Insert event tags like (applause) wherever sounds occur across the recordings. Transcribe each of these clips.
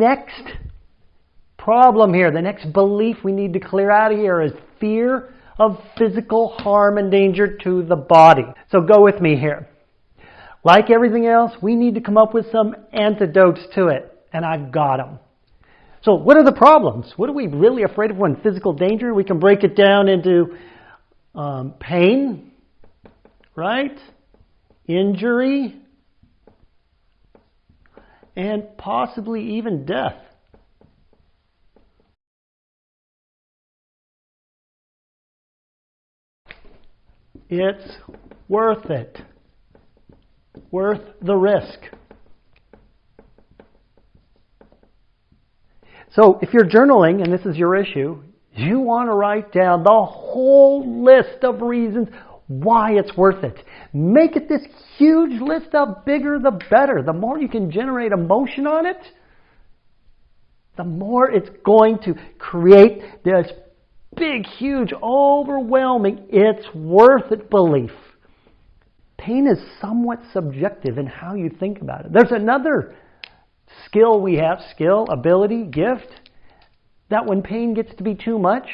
next problem here, the next belief we need to clear out of here is fear of physical harm and danger to the body. So go with me here. Like everything else, we need to come up with some antidotes to it, and I've got them. So what are the problems? What are we really afraid of when physical danger? We can break it down into um, pain, right? Injury, and possibly even death. It's worth it. Worth the risk. So if you're journaling and this is your issue, you want to write down the whole list of reasons why it's worth it. Make it this huge list of bigger the better. The more you can generate emotion on it, the more it's going to create this big, huge, overwhelming, it's worth it belief. Pain is somewhat subjective in how you think about it. There's another skill we have, skill, ability, gift, that when pain gets to be too much,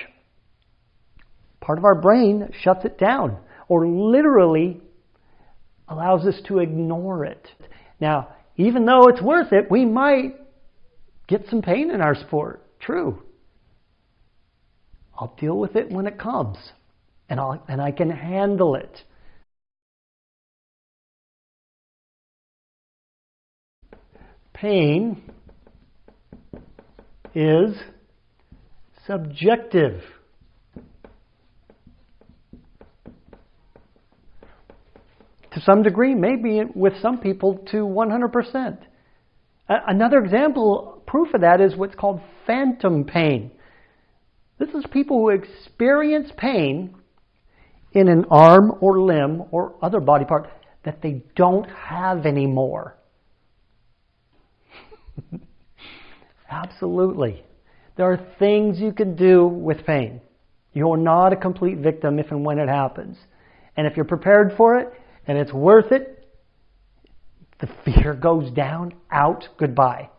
part of our brain shuts it down or literally allows us to ignore it. Now, even though it's worth it, we might get some pain in our sport. True. I'll deal with it when it comes, and, I'll, and I can handle it. Pain is subjective. To some degree, maybe with some people to 100%. Another example, proof of that is what's called phantom pain. This is people who experience pain in an arm or limb or other body part that they don't have anymore. (laughs) Absolutely. There are things you can do with pain. You're not a complete victim if and when it happens. And if you're prepared for it and it's worth it, the fear goes down, out, goodbye.